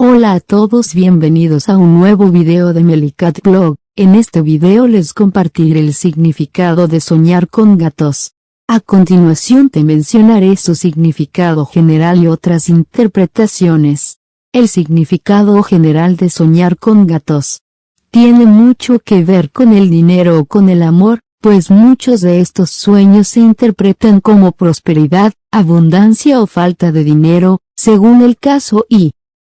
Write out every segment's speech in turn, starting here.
Hola a todos bienvenidos a un nuevo video de Melicat Blog, en este video les compartiré el significado de soñar con gatos. A continuación te mencionaré su significado general y otras interpretaciones. El significado general de soñar con gatos. Tiene mucho que ver con el dinero o con el amor, pues muchos de estos sueños se interpretan como prosperidad, abundancia o falta de dinero, según el caso y,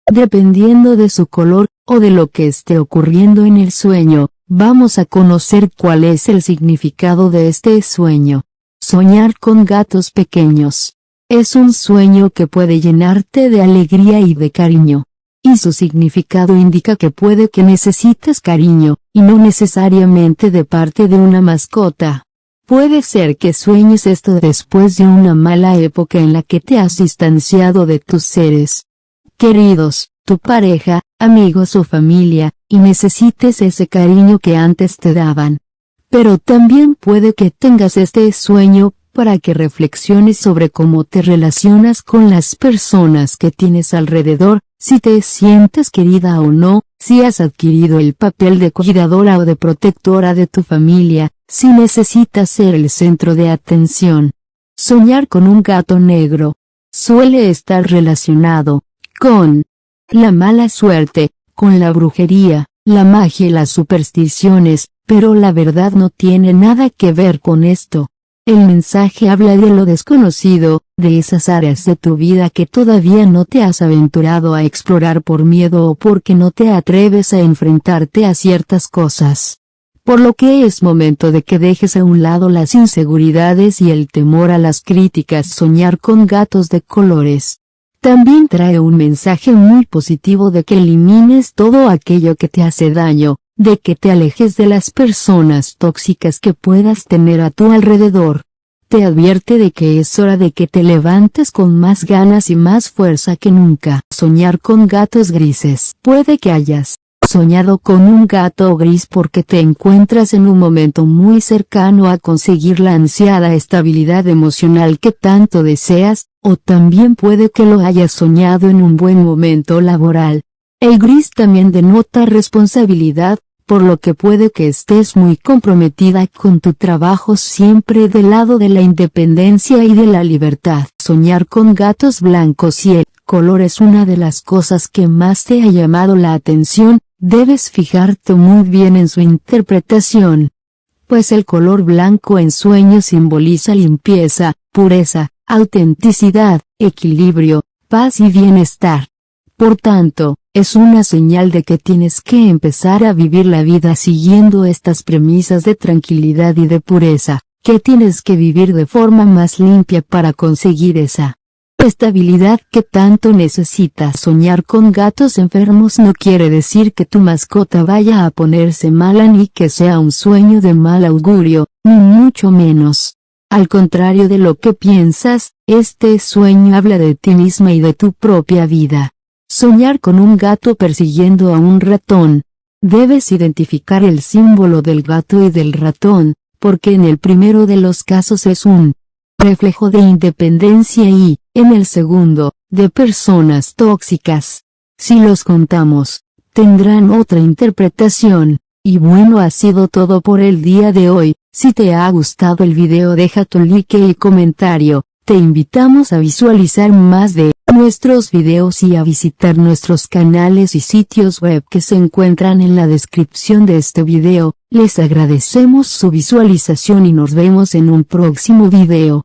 Dependiendo de su color, o de lo que esté ocurriendo en el sueño, vamos a conocer cuál es el significado de este sueño. Soñar con gatos pequeños. Es un sueño que puede llenarte de alegría y de cariño. Y su significado indica que puede que necesites cariño, y no necesariamente de parte de una mascota. Puede ser que sueñes esto después de una mala época en la que te has distanciado de tus seres queridos, tu pareja, amigos o familia, y necesites ese cariño que antes te daban. Pero también puede que tengas este sueño, para que reflexiones sobre cómo te relacionas con las personas que tienes alrededor, si te sientes querida o no, si has adquirido el papel de cuidadora o de protectora de tu familia, si necesitas ser el centro de atención. Soñar con un gato negro suele estar relacionado, con la mala suerte, con la brujería, la magia y las supersticiones, pero la verdad no tiene nada que ver con esto. El mensaje habla de lo desconocido, de esas áreas de tu vida que todavía no te has aventurado a explorar por miedo o porque no te atreves a enfrentarte a ciertas cosas. Por lo que es momento de que dejes a un lado las inseguridades y el temor a las críticas soñar con gatos de colores. También trae un mensaje muy positivo de que elimines todo aquello que te hace daño, de que te alejes de las personas tóxicas que puedas tener a tu alrededor. Te advierte de que es hora de que te levantes con más ganas y más fuerza que nunca. Soñar con gatos grises. Puede que hayas soñado con un gato gris porque te encuentras en un momento muy cercano a conseguir la ansiada estabilidad emocional que tanto deseas, o también puede que lo hayas soñado en un buen momento laboral. El gris también denota responsabilidad, por lo que puede que estés muy comprometida con tu trabajo siempre del lado de la independencia y de la libertad. Soñar con gatos blancos y el color es una de las cosas que más te ha llamado la atención, Debes fijarte muy bien en su interpretación. Pues el color blanco en sueños simboliza limpieza, pureza, autenticidad, equilibrio, paz y bienestar. Por tanto, es una señal de que tienes que empezar a vivir la vida siguiendo estas premisas de tranquilidad y de pureza, que tienes que vivir de forma más limpia para conseguir esa estabilidad que tanto necesitas. Soñar con gatos enfermos no quiere decir que tu mascota vaya a ponerse mala ni que sea un sueño de mal augurio, ni mucho menos. Al contrario de lo que piensas, este sueño habla de ti misma y de tu propia vida. Soñar con un gato persiguiendo a un ratón. Debes identificar el símbolo del gato y del ratón, porque en el primero de los casos es un reflejo de independencia y, en el segundo, de personas tóxicas. Si los contamos, tendrán otra interpretación. Y bueno ha sido todo por el día de hoy, si te ha gustado el video deja tu like y comentario, te invitamos a visualizar más de nuestros videos y a visitar nuestros canales y sitios web que se encuentran en la descripción de este video, les agradecemos su visualización y nos vemos en un próximo video.